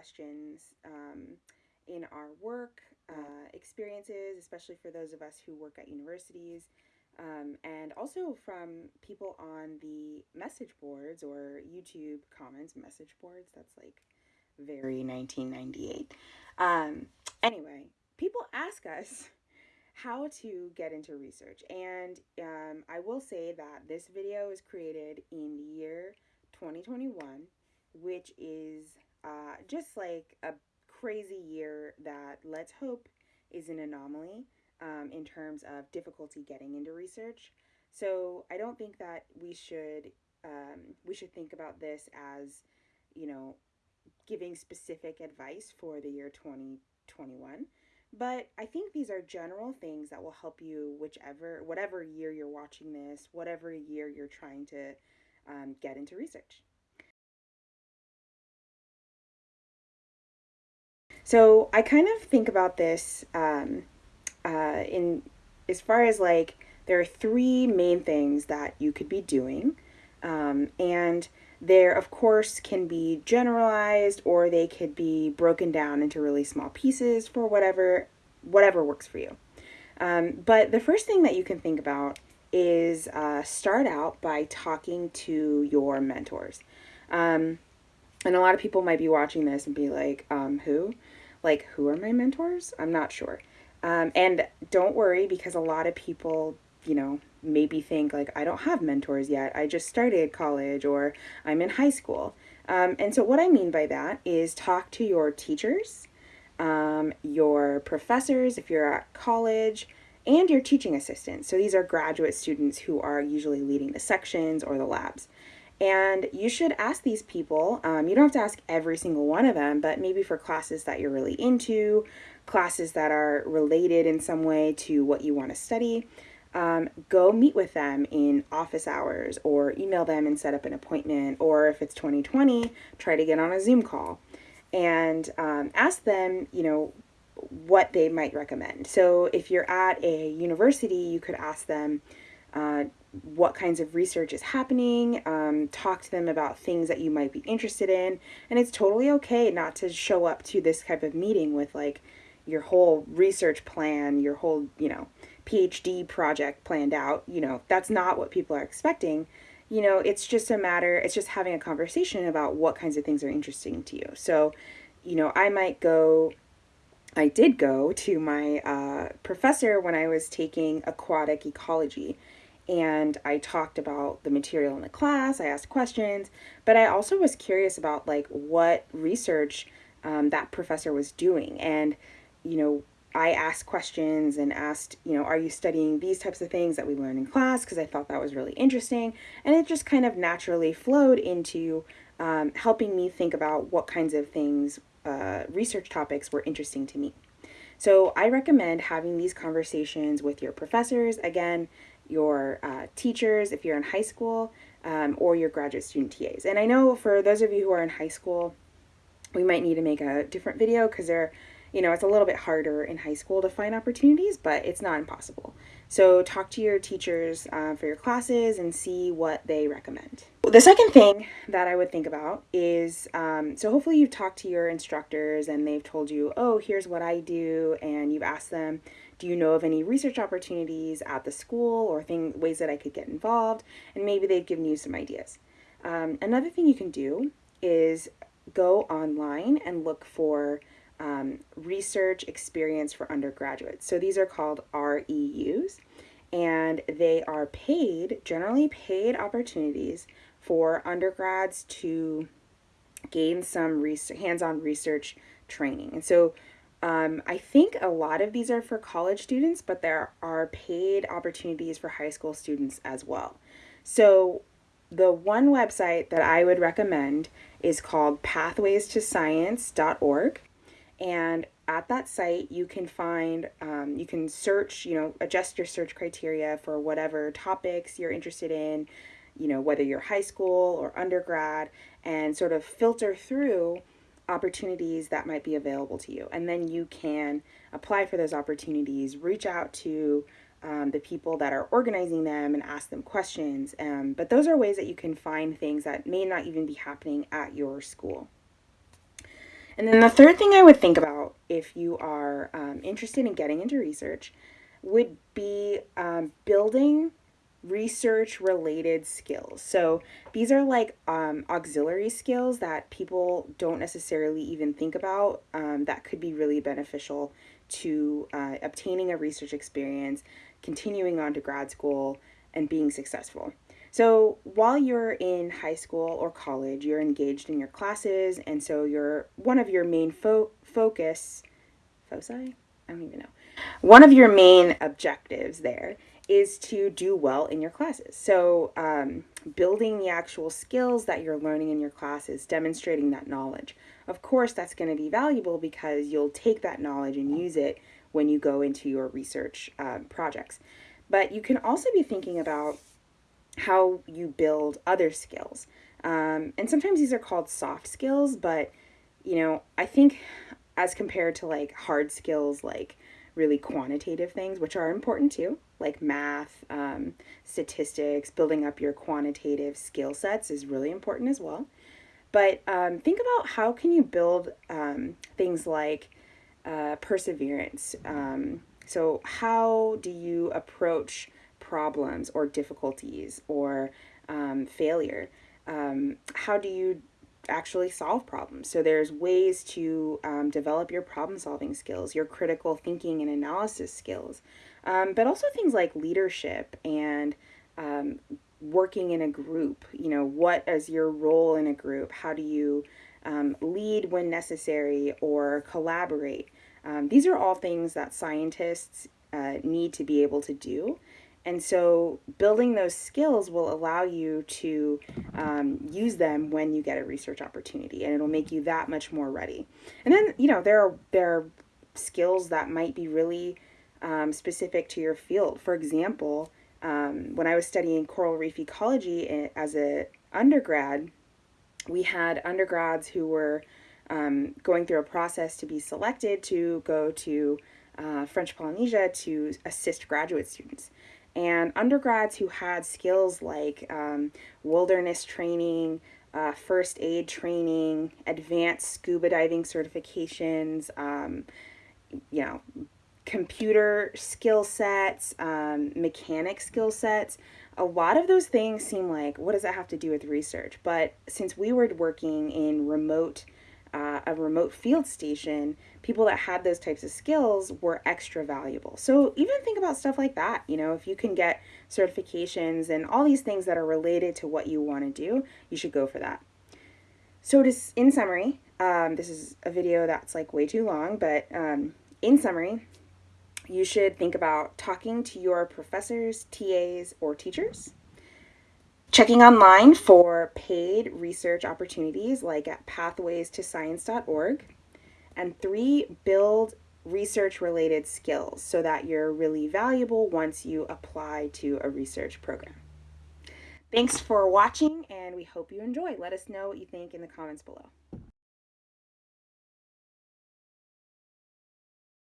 questions um, in our work uh, experiences, especially for those of us who work at universities, um, and also from people on the message boards or YouTube comments, message boards. That's like very 1998. Um, anyway, people ask us how to get into research, and um, I will say that this video is created in the year 2021, which is uh, just like a crazy year that let's hope is an anomaly um, in terms of difficulty getting into research. So I don't think that we should um, we should think about this as you know giving specific advice for the year 2021 but i think these are general things that will help you whichever whatever year you're watching this whatever year you're trying to um, get into research so i kind of think about this um, uh, in as far as like there are three main things that you could be doing um, and there of course can be generalized or they could be broken down into really small pieces for whatever whatever works for you. Um, but the first thing that you can think about is uh, start out by talking to your mentors. Um, and a lot of people might be watching this and be like um, who like who are my mentors i'm not sure um, and don't worry because a lot of people, you know, maybe think like, I don't have mentors yet. I just started college or I'm in high school. Um, and so, what I mean by that is talk to your teachers, um, your professors if you're at college, and your teaching assistants. So, these are graduate students who are usually leading the sections or the labs. And you should ask these people, um, you don't have to ask every single one of them, but maybe for classes that you're really into, classes that are related in some way to what you want to study, um, go meet with them in office hours or email them and set up an appointment. Or if it's 2020, try to get on a Zoom call and um, ask them, you know, what they might recommend. So if you're at a university, you could ask them, uh, what kinds of research is happening, um, talk to them about things that you might be interested in. And it's totally okay not to show up to this type of meeting with like your whole research plan, your whole, you know, PhD project planned out. You know, that's not what people are expecting. You know, it's just a matter, it's just having a conversation about what kinds of things are interesting to you. So, you know, I might go I did go to my uh, professor when I was taking aquatic ecology and I talked about the material in the class. I asked questions, but I also was curious about like what research um, that professor was doing. And, you know, I asked questions and asked, you know, are you studying these types of things that we learn in class? Because I thought that was really interesting. And it just kind of naturally flowed into um, helping me think about what kinds of things, uh, research topics were interesting to me. So I recommend having these conversations with your professors. Again, your uh, teachers if you're in high school, um, or your graduate student TAs. And I know for those of you who are in high school, we might need to make a different video because they're, you know, it's a little bit harder in high school to find opportunities, but it's not impossible. So talk to your teachers uh, for your classes and see what they recommend. The second thing that I would think about is, um, so hopefully you've talked to your instructors and they've told you, oh, here's what I do, and you've asked them, do you know of any research opportunities at the school or thing, ways that I could get involved? And maybe they've given you some ideas. Um, another thing you can do is go online and look for um, research experience for undergraduates. So these are called REUs, and they are paid, generally paid opportunities for undergrads to gain some hands-on research training. And so um, I think a lot of these are for college students, but there are paid opportunities for high school students as well. So the one website that I would recommend is called pathwaystoscience.org. And at that site, you can find, um, you can search, you know, adjust your search criteria for whatever topics you're interested in, you know, whether you're high school or undergrad, and sort of filter through opportunities that might be available to you. And then you can apply for those opportunities, reach out to um, the people that are organizing them and ask them questions. Um, but those are ways that you can find things that may not even be happening at your school. And then the third thing I would think about if you are um, interested in getting into research would be um, building research related skills. So these are like um, auxiliary skills that people don't necessarily even think about um, that could be really beneficial to uh, obtaining a research experience, continuing on to grad school, and being successful. So while you're in high school or college, you're engaged in your classes, and so you're one of your main fo- focus, foci? I don't even know. One of your main objectives there is to do well in your classes. So, um, building the actual skills that you're learning in your classes, demonstrating that knowledge. Of course, that's going to be valuable because you'll take that knowledge and use it when you go into your research um, projects. But you can also be thinking about how you build other skills. Um, and sometimes these are called soft skills, but you know, I think as compared to like hard skills like really quantitative things, which are important too, like math, um, statistics, building up your quantitative skill sets is really important as well. But um, think about how can you build um, things like uh, perseverance. Um, so how do you approach problems or difficulties or um, failure? Um, how do you actually solve problems. So there's ways to um, develop your problem solving skills, your critical thinking and analysis skills, um, but also things like leadership and um, working in a group. You know, what is your role in a group? How do you um, lead when necessary or collaborate? Um, these are all things that scientists uh, need to be able to do. And so building those skills will allow you to um, use them when you get a research opportunity and it'll make you that much more ready. And then, you know, there are, there are skills that might be really um, specific to your field. For example, um, when I was studying coral reef ecology eh, as an undergrad, we had undergrads who were um, going through a process to be selected to go to uh, French Polynesia to assist graduate students and undergrads who had skills like um, wilderness training, uh, first aid training, advanced scuba diving certifications, um, you know, computer skill sets, um, mechanic skill sets. A lot of those things seem like, what does that have to do with research? But since we were working in remote uh, a remote field station, people that had those types of skills were extra valuable. So even think about stuff like that. You know, if you can get certifications and all these things that are related to what you want to do, you should go for that. So to, in summary, um, this is a video that's like way too long, but um, in summary, you should think about talking to your professors, TAs, or teachers Checking online for paid research opportunities like at pathwaystoscience.org. And three, build research related skills so that you're really valuable once you apply to a research program. Thanks for watching and we hope you enjoy. Let us know what you think in the comments below.